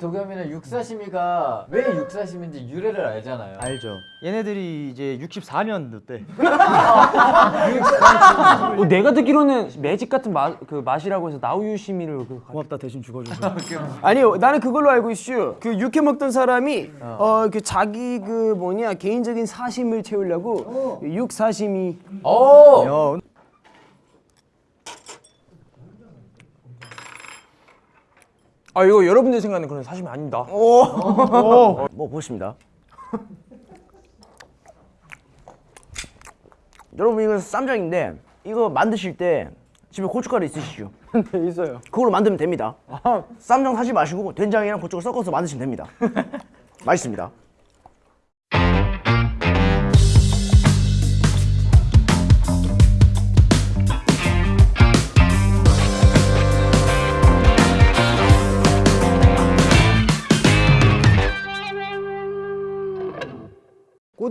도겸이는 육사시미가 왜 육사시미인지 유래를 알잖아요. 알죠. 얘네들이 이제 64년도 때 어, 내가 듣기로는 매직 같은 맛, 그 맛이라고 해서 나우유시미를 그 고맙다 대신 죽어줘서. 아니요 나는 그걸로 알고 있슈 그 육회 먹던 사람이 어그 자기 그 뭐냐 개인적인 사심을 채우려고 육사심이 오! 아 이거 여러분들 생각하는 그런 사심이 아닙니다. 뭐 보십니다. 여러분 이거 쌈장인데 이거 만드실 때 집에 고춧가루 있으시죠? 네 있어요. 그걸로 만들면 됩니다. 쌈장 사지 마시고 된장이랑 고춧가루 섞어서 만드시면 됩니다. 맛있습니다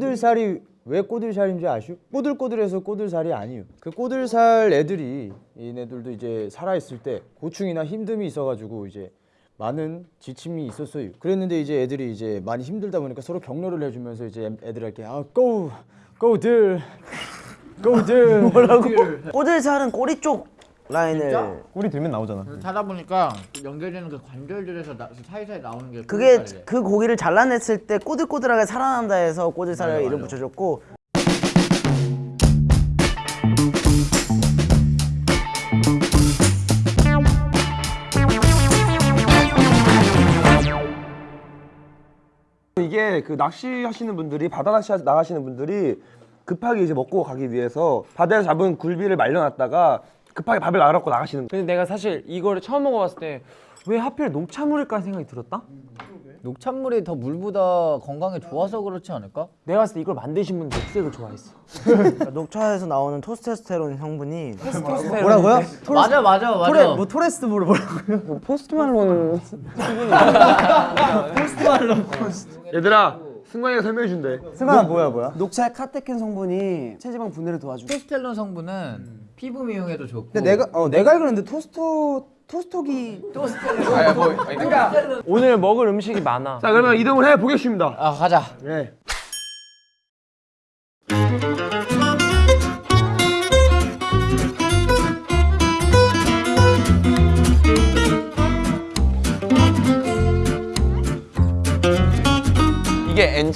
꼬들살이 왜 꼬들살인지 아시오? 꼬들꼬들해서 꼬들살이 아니에요. 그 꼬들살 애들이 얘네들도 이제 살아 있을 때 고충이나 힘듦이 있어가지고 이제 많은 지침이 있었어요. 그랬는데 이제 애들이 이제 많이 힘들다 보니까 서로 격려를 해주면서 이제 애들한테 아 go go들 go들 뭐라고? 꼬들살은 꼬리 쪽 라인을 꼬리 들면 나오잖아. 찾아보니까 연결되는 그 관절들에서 나, 사이사이 나오는 게 그게. 그 고기를 잘라냈을 때 꼬들꼬들하게 살아난다 해서 꼬들살을 이름 붙여줬고 이게 그 낚시 하시는 분들이 바다 낚시 나가시는 분들이 급하게 이제 먹고 가기 위해서 바다에서 잡은 굴비를 말려놨다가 급하게 밥을 말아갖고 나가시는 근데 내가 사실 이거를 처음 먹어봤을 때 왜 하필 녹차물일까 생각이 들었다? 녹찬물이 더 물보다 건강에 좋아서 그렇지 않을까? 내가 봤을 때 이걸 만드신 분은 녹색을 좋아했어 녹차에서 나오는 토스테스테론 성분이 뭐라고요? 맞아 맞아 맞아. 토레 뭐 토레스트 뭐를 뭐라고요? 포스트말론 얘들아 승관이가 설명해준대 승관아 뭐야 뭐야? 녹차의 카테킨 성분이 체지방 분해를 도와주고 토스텔론 성분은 피부 미용에도 좋고. 근데 내가 어 내가 알기로는 토스토 토스토기 오늘 먹을 음식이 많아 자 그러면 이동을 해 보겠습니다 아 가자. 네.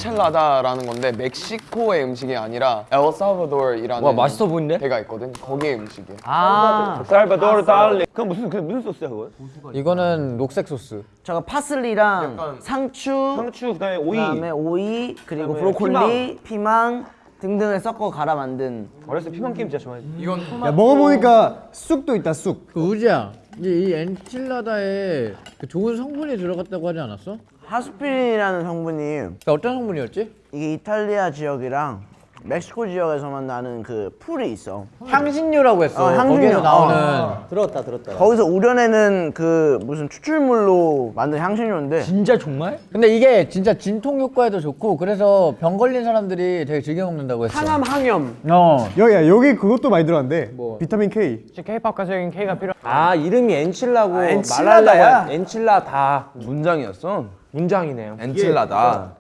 엔첼라다라는 건데 멕시코의 음식이 아니라 엘살바도르이라는 와, 맛있어 보이는데? 데가 있거든. 거기의 음식이야. 아 살바도르 달리 그건 무슨 그 무슨 소스야 그건? 이거는 녹색 소스. 잠깐 파슬리랑 상추 상추 그다음에 오이 그다음에 오이 그리고 그다음에 브로콜리 피망. 등등을 섞어 갈아 만든 어렸을 때 피망 게임 진짜 좋아했지 야 먹어보니까 쑥도 있다 쑥. 그 우지야, 이, 이 엔칠라다에 그 좋은 성분이 들어갔다고 하지 않았어? 하스피린이라는 성분이 그 어떤 성분이었지? 이게 이탈리아 지역이랑 멕시코 지역에서만 나는 그 풀이 있어 향신료라고 했어. 어, 향신료. 나오는. 어. 들었다 들었다. 거기서 우려내는 그 무슨 추출물로 만든 향신료인데 진짜 정말? 근데 이게 진짜 진통 효과에도 좋고 그래서 병 걸린 사람들이 되게 즐겨 먹는다고 했어. 항암 항염 어. 여기야 여기 그것도 많이 들어간대. 비타민 K. K-팝 가적인 K가 필요 아 이름이 엔칠라고 아, 엔칠라다야. 엔칠라다 문장이었어 문장이네요 엔칠라다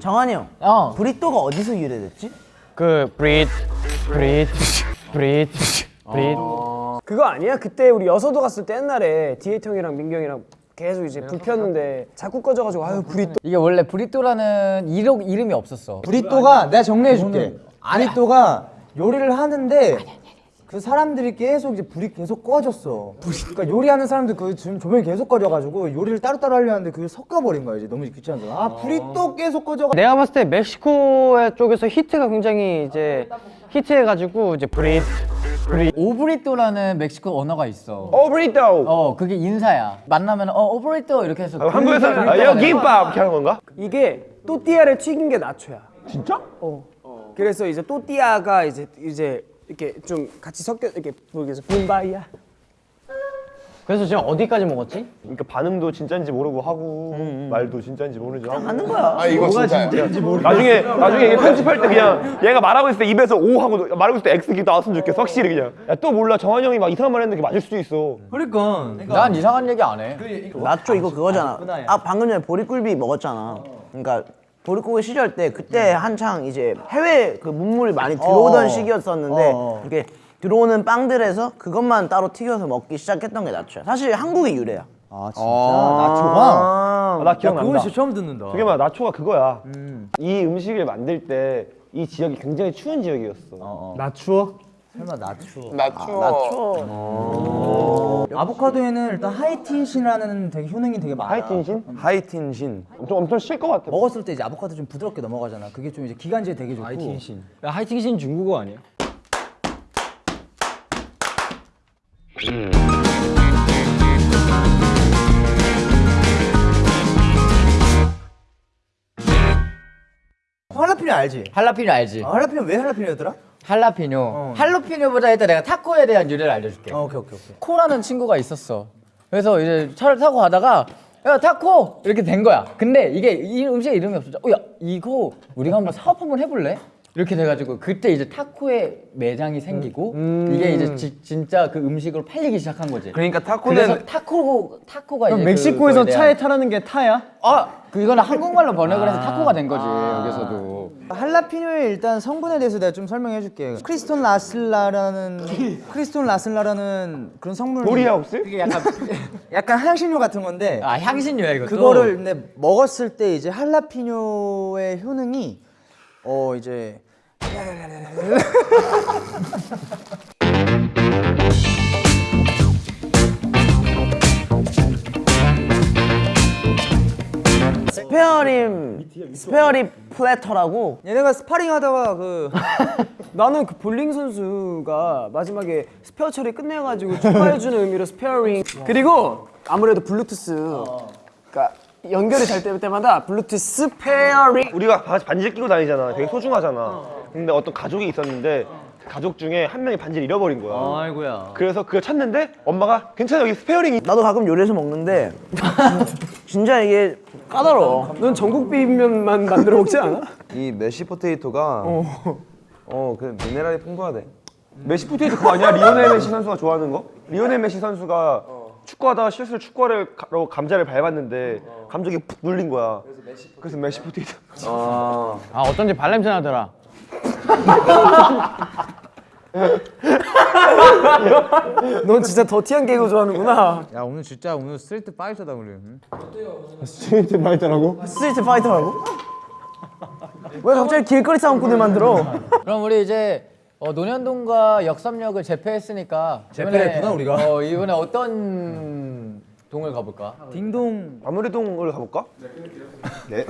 정한이 형 어. 브리또가 어디서 유래됐지? 그 브릿 브릿 브릿 브릿 그거 아니야? 그때 우리 여서도 갔을 때 옛날에 디에이트 형이랑 민규 형이랑 계속 이제 불 폈는데 자꾸 꺼져가지고 아유 불이 또 이게 원래 브리또라는 이름, 이름이 없었어. 브리또가 내가 정리해줄게. 브리또가 요리를 하는데 그 사람들이 계속 이제 불이 계속 꺼졌어. 그러니까 요리하는 사람들 그 지금 조명이 계속 꺼져가지고 요리를 따로따로 하려 하는데 그걸 섞어버린 거야 이제 너무 귀찮아서. 아 불이 또 계속 꺼져. 내가 봤을 때 멕시코 쪽에서 히트가 굉장히 이제 히트해가지고 이제 브릿 오브리또라는 멕시코 언어가 있어. 오 브리또 어, 그게 인사야. 만나면 어, 오브리또 이렇게 해서. 한국에서 그게 아, 브리또가 여 되는 김밥 이렇게 하는 건가? 이게 또띠아를 튀긴 게 나초야. 진짜? 어. 그래서 이제 또띠아가 이제 이제 이렇게 좀 같이 섞여 이렇게 모르겠어 붐바이야. 그래서 지금 어디까지 먹었지? 그러니까 반응도 진짜인지 모르고 하고 말도 진짜인지 모르지 하고 하는 거야. 아 이거 진짜야. 나중에 나중에 이게 편집할 때 그냥 얘가 말하고 있을 때 입에서 O 하고 말하고 있을 때 X 기 나왔으면 좋겠어 확실히 그냥 야 또 몰라 정한이 형이 막 이상한 말 했는데 맞을 수도 있어 그러니까 난 이상한 얘기 안 해. 나초 이거 그거잖아. 아 방금 전에 보리굴비 먹었잖아. 그러니까 보리고기 시절 때 그때 한창 이제 해외 그 문물이 많이 들어오던 시기였었는데 이렇게 들어오는 빵들에서 그것만 따로 튀겨서 먹기 시작했던 게 나초야. 사실 한국의 유래야. 아 진짜? 나초가? 아, 나 기억난다. 그건 진짜 처음 듣는다. 그게 막 나초가 그거야. 이 음식을 만들 때 이 지역이 굉장히 추운 지역이었어. 나 추워? 설마 나초. 나 추워. 아 보카도에는 일단 하이틴신이라는 되게 효능이 되게 많아. 하이틴신? 하이틴신 엄청 엄청 쉴것 같아 먹었을 때 이제 아보카도 좀 부드럽게 넘어가잖아. 그게 좀 이제 기관지에 되게 좋고. 하이틴신. 하이팅신 중국어 아니야? 할라피뇨 알지? 할라피뇨 알지? 아, 할라피뇨 왜 할라피뇨였더라? 할라피뇨. 할라피뇨보다 일단 내가 타코에 대한 유래를 알려줄게. 어, 오케이 오케이 오케이. 코라는 친구가 있었어. 그래서 이제 차를 타고 가다가 야 타코 이렇게 된 거야. 근데 이게 이 음식 이름이 없었죠. 어야 이거 우리가 한번 사업 한번 해볼래? 이렇게 돼가지고 그때 이제 타코의 매장이 생기고 이게 이제 지- 진짜 그 음식으로 팔리기 시작한 거지. 그러니까 그래서 타코는 타코 타코가 이제 멕시코에서 차에 타라는 게 타야? 아그 이거는 한국말로 번역을 해서 타코가 된 거지 여기서도. 할라피뇨의 일단 성분에 대해서 내가 좀 설명해 줄게. 크리스톤 라슬라라는 크리스톤 라슬라라는 그런 성분 돌이야 혹시? 이게 약간 약간 향신료 같은 건데 아 향신료야 이것도. 그거를 근데 먹었을 때 이제 할라피뇨의 효능이 어 이제 spare rib spare rib platter라고? 얘네가 스파링 하다가 그 나는 그 볼링 선수가 마지막에 스페어 처리 끝내가지고 축하해주는 의미로 스페어링. 그리고 아무래도 블루투스 그러니까 연결이 잘 될 때마다 블루투스 스페어링. 우리가 바- 반지를 끼고 다니잖아. 되게 소중하잖아. 근데 어떤 가족이 있었는데 그 가족 중에 한 명이 반지를 잃어버린 거야. 아이고야. 그래서 그걸 찾는데 엄마가 괜찮아 여기 spare ring이. 나도 가끔 요리해서 먹는데 진짜 이게 까다로워. 넌 전국 비빔면만 만들어 먹지 않아? 이 mashed potato가 어그 미네랄이 풍부하대 mashed potato 그거 아니야? 리오넬 메시 선수가 좋아하는 거? 리오넬 메시 선수가 축구하다가 실수로 로 감자를 밟았는데 감정이 푹 눌린 거야 그래서 mashed potato 아 어쩐지 발냄새 나더라. 넌 진짜 더티한 개그 좋아하는구나 야 오늘 진짜 오늘 Street Fighter다 우리. 응? Street Fighter라고? 왜 갑자기 길거리 싸움꾼을 만들어? 그럼 우리 이제 어, 논현동과 역삼역을 제패했으니까 제패했구나, 우리가. 어, 이번에 어떤 동을 가볼까? 딩동 아무래동을 가볼까? 네